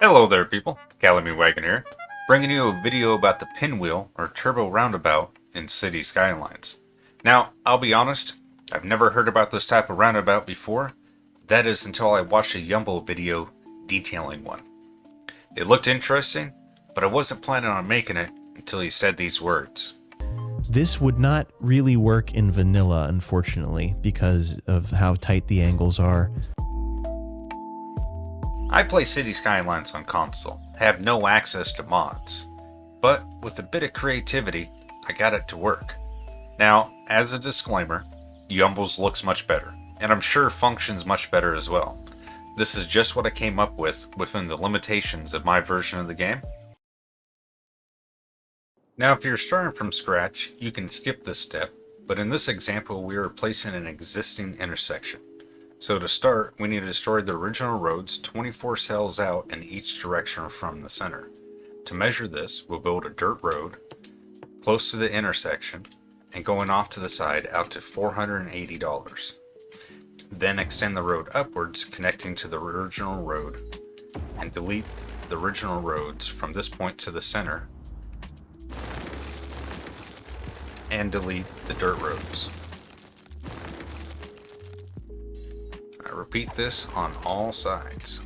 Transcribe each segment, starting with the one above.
Hello there people, Calamy Wagon here, bringing you a video about the pinwheel or turbo roundabout in Cities Skylines. Now, I'll be honest, I've never heard about this type of roundabout before, that is until I watched a Yumble video detailing one. It looked interesting, but I wasn't planning on making it until he said these words. This would not really work in vanilla, unfortunately, because of how tight the angles are. I play Cities Skylines on console, have no access to mods, but with a bit of creativity, I got it to work. Now, as a disclaimer, Yumble's looks much better, and I'm sure functions much better as well. This is just what I came up with within the limitations of my version of the game. Now if you're starting from scratch, you can skip this step, but in this example we are replacing an existing intersection. So to start, we need to destroy the original roads 24 cells out in each direction from the center. To measure this, we'll build a dirt road close to the intersection and going off to the side out to $480. Then extend the road upwards connecting to the original road and delete the original roads from this point to the center and delete the dirt roads. Repeat this on all sides.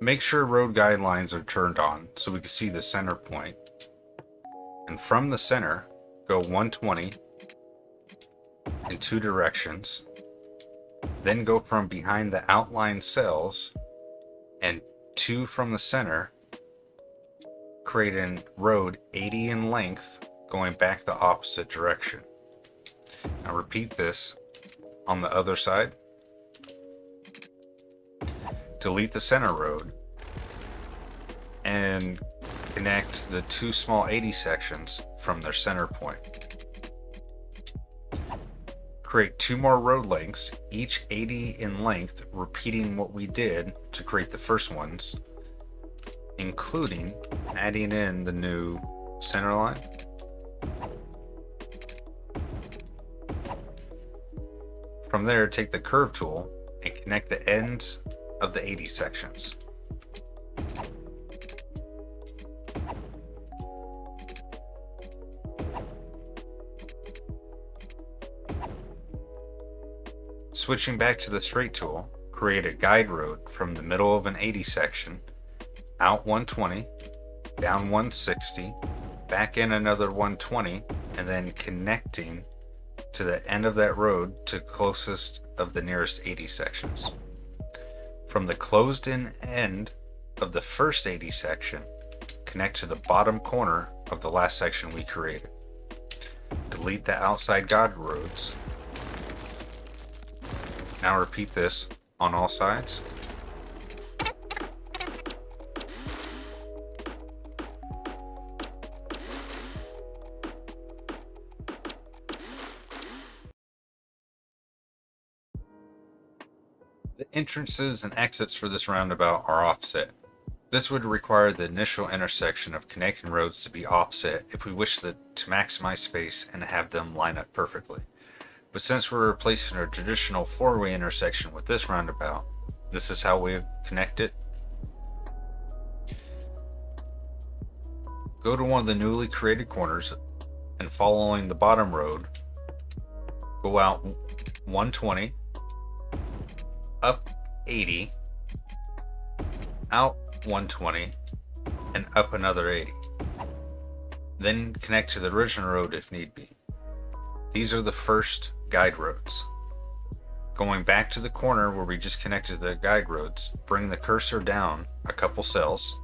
Make sure road guidelines are turned on so we can see the center point. And from the center, go 120 in two directions. Then go from behind the outlined cells and two from the center create a road 80 in length going back the opposite direction. Now repeat this on the other side. Delete the center road and connect the two small 80 sections from their center point. Create two more road lengths, each 80 in length, repeating what we did to create the first ones including adding in the new center line. From there, take the curve tool and connect the ends of the 80 sections. Switching back to the straight tool, create a guide road from the middle of an 80 section out 120, down 160, back in another 120, and then connecting to the end of that road to closest of the nearest 80 sections. From the closed in end of the first 80 section, connect to the bottom corner of the last section we created. Delete the outside guide roads. Now repeat this on all sides. Entrances and exits for this roundabout are offset. This would require the initial intersection of connecting roads to be offset if we wish the, to maximize space and have them line up perfectly. But since we're replacing a traditional four-way intersection with this roundabout, this is how we connect it. Go to one of the newly created corners and following the bottom road, go out 120 up 80, out 120, and up another 80. Then connect to the original road if need be. These are the first guide roads. Going back to the corner where we just connected the guide roads, bring the cursor down a couple cells,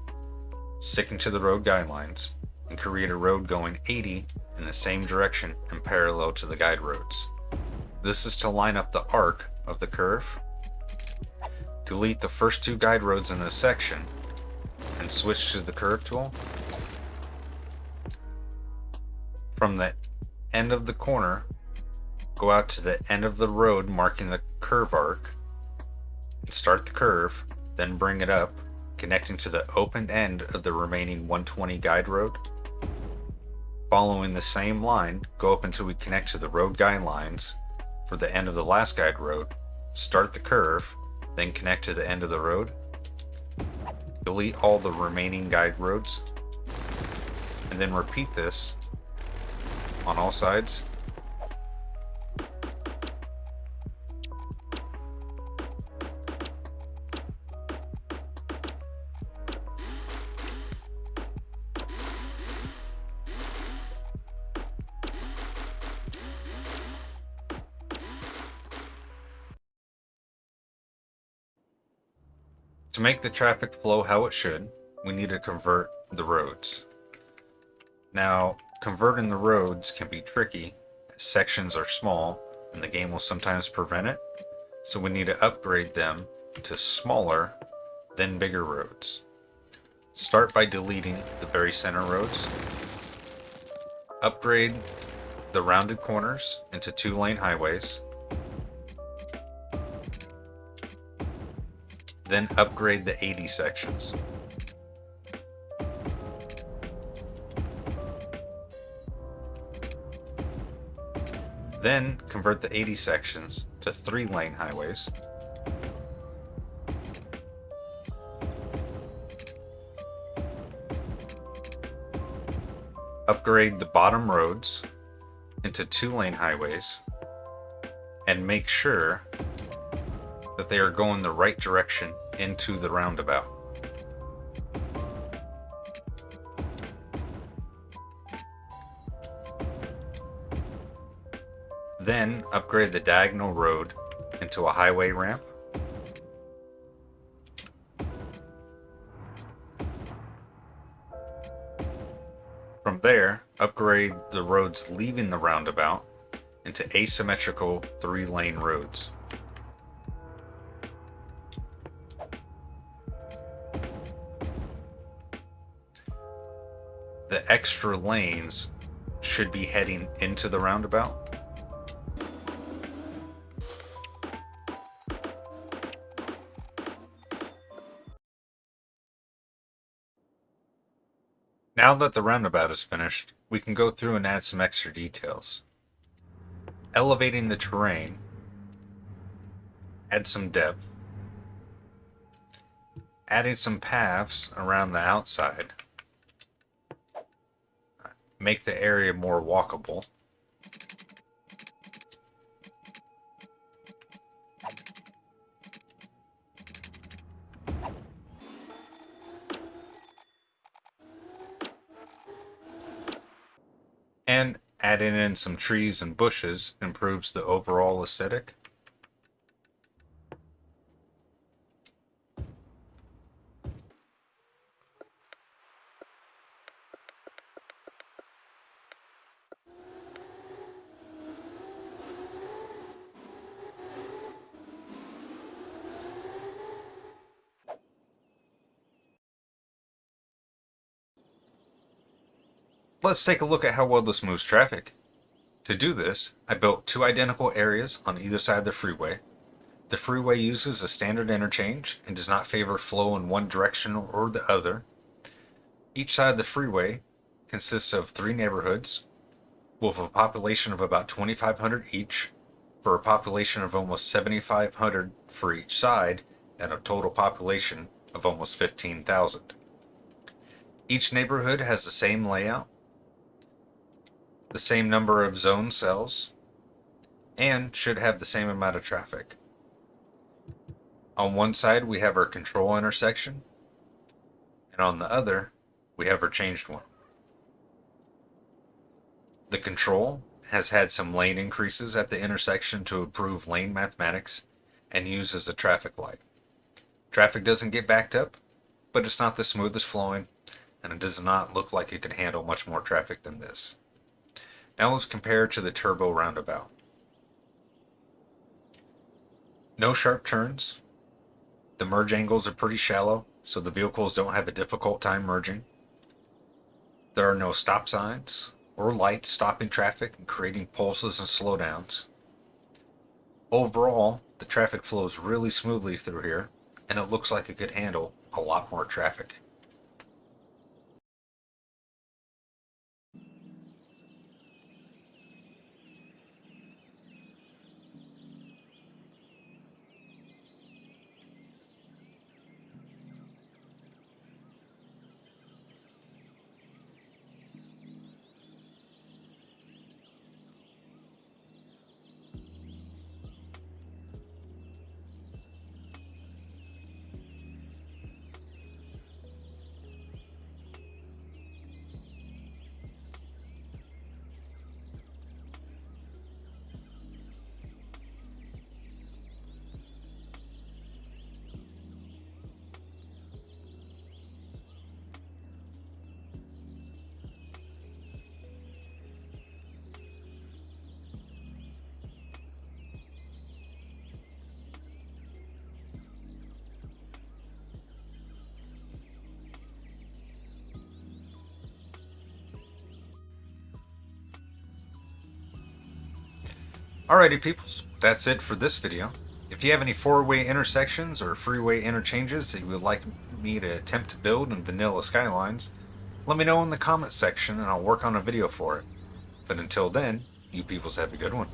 sticking to the road guidelines, and create a road going 80 in the same direction and parallel to the guide roads. This is to line up the arc of the curve delete the first two guide roads in this section and switch to the curve tool. From the end of the corner, go out to the end of the road marking the curve arc and start the curve, then bring it up, connecting to the open end of the remaining 120 guide road. Following the same line, go up until we connect to the road guide lines for the end of the last guide road. Start the curve, then connect to the end of the road. Delete all the remaining guide roads. And then repeat this on all sides. To make the traffic flow how it should, we need to convert the roads. Now, converting the roads can be tricky, sections are small, and the game will sometimes prevent it, so we need to upgrade them to smaller, then bigger roads. Start by deleting the very center roads. Upgrade the rounded corners into two lane highways. Then upgrade the 80 sections. Then convert the 80 sections to three lane highways. Upgrade the bottom roads into two lane highways and make sure that they are going the right direction into the roundabout. Then upgrade the diagonal road into a highway ramp. From there, upgrade the roads leaving the roundabout into asymmetrical three lane roads. Extra lanes should be heading into the roundabout. Now that the roundabout is finished, we can go through and add some extra details. Elevating the terrain, add some depth, adding some paths around the outside, make the area more walkable, and adding in some trees and bushes improves the overall aesthetic. Let's take a look at how well this moves traffic. To do this, I built two identical areas on either side of the freeway. The freeway uses a standard interchange and does not favor flow in one direction or the other. Each side of the freeway consists of three neighborhoods with a population of about 2,500 each for a population of almost 7,500 for each side and a total population of almost 15,000. Each neighborhood has the same layout the same number of zone cells, and should have the same amount of traffic. On one side, we have our control intersection, and on the other, we have our changed one. The control has had some lane increases at the intersection to improve lane mathematics and uses a traffic light. Traffic doesn't get backed up, but it's not the smoothest flowing, and it does not look like it can handle much more traffic than this. Now let's compare to the turbo roundabout. No sharp turns. The merge angles are pretty shallow, so the vehicles don't have a difficult time merging. There are no stop signs or lights stopping traffic and creating pulses and slowdowns. Overall, the traffic flows really smoothly through here, and it looks like it could handle a lot more traffic. Alrighty, peoples, that's it for this video. If you have any four-way intersections or freeway interchanges that you would like me to attempt to build in Vanilla Skylines, let me know in the comments section and I'll work on a video for it. But until then, you peoples have a good one.